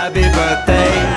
Happy birthday.